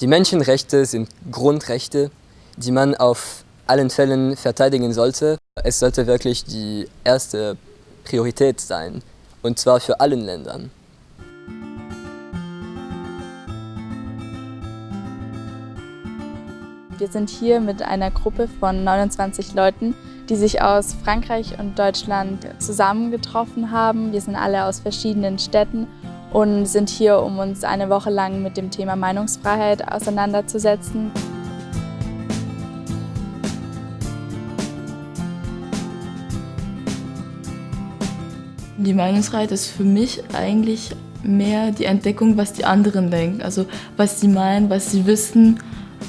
Die Menschenrechte sind Grundrechte, die man auf allen Fällen verteidigen sollte. Es sollte wirklich die erste Priorität sein, und zwar für allen Ländern. Wir sind hier mit einer Gruppe von 29 Leuten, die sich aus Frankreich und Deutschland zusammengetroffen haben. Wir sind alle aus verschiedenen Städten und sind hier, um uns eine Woche lang mit dem Thema Meinungsfreiheit auseinanderzusetzen. Die Meinungsfreiheit ist für mich eigentlich mehr die Entdeckung, was die anderen denken, also was sie meinen, was sie wissen.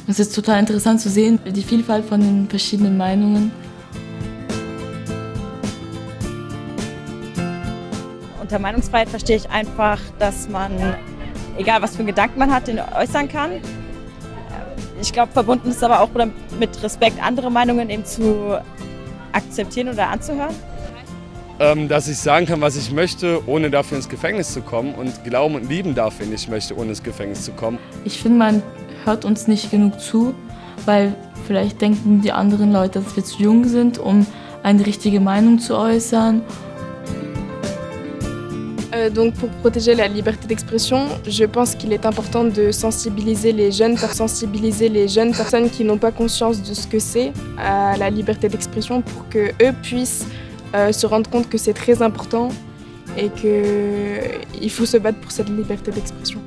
Es ist total interessant zu sehen, die Vielfalt von den verschiedenen Meinungen. Unter Meinungsfreiheit verstehe ich einfach, dass man, egal was für einen Gedanken man hat, den äußern kann. Ich glaube, verbunden ist aber auch mit Respekt, andere Meinungen eben zu akzeptieren oder anzuhören. Ähm, dass ich sagen kann, was ich möchte, ohne dafür ins Gefängnis zu kommen und glauben und lieben darf, wenn ich möchte, ohne ins Gefängnis zu kommen. Ich finde, man hört uns nicht genug zu, weil vielleicht denken die anderen Leute, dass wir zu jung sind, um eine richtige Meinung zu äußern. Euh, donc pour protéger la liberté d'expression, je pense qu'il est important de sensibiliser les jeunes, sensibiliser les jeunes personnes qui n'ont pas conscience de ce que c'est à la liberté d'expression pour que eux puissent euh, se rendre compte que c'est très important et qu'il faut se battre pour cette liberté d'expression.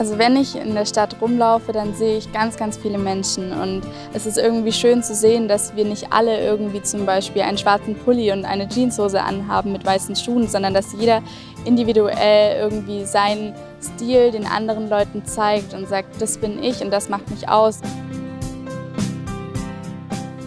Also wenn ich in der Stadt rumlaufe, dann sehe ich ganz, ganz viele Menschen und es ist irgendwie schön zu sehen, dass wir nicht alle irgendwie zum Beispiel einen schwarzen Pulli und eine Jeanshose anhaben mit weißen Schuhen, sondern dass jeder individuell irgendwie seinen Stil den anderen Leuten zeigt und sagt, das bin ich und das macht mich aus.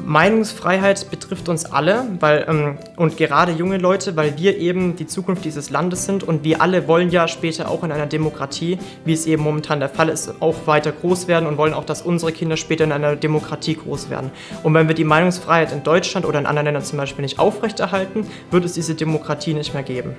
Meinungsfreiheit betrifft uns alle weil, ähm, und gerade junge Leute, weil wir eben die Zukunft dieses Landes sind und wir alle wollen ja später auch in einer Demokratie, wie es eben momentan der Fall ist, auch weiter groß werden und wollen auch, dass unsere Kinder später in einer Demokratie groß werden. Und wenn wir die Meinungsfreiheit in Deutschland oder in anderen Ländern zum Beispiel nicht aufrechterhalten, wird es diese Demokratie nicht mehr geben.